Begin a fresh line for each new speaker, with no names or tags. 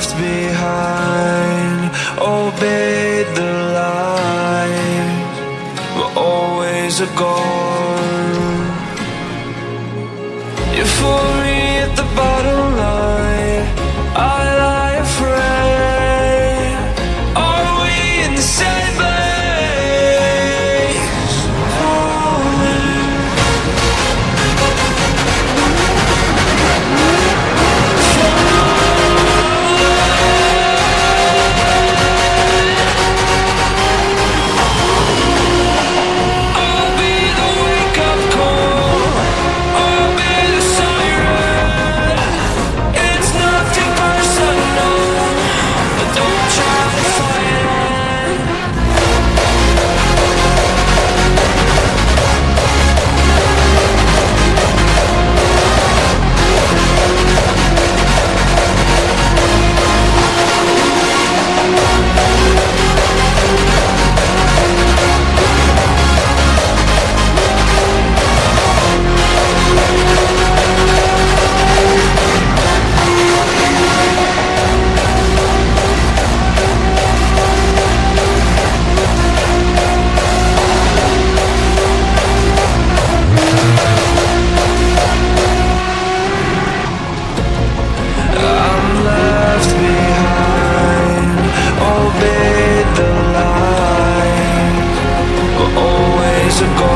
left behind. Obeyed the light But always a goal physical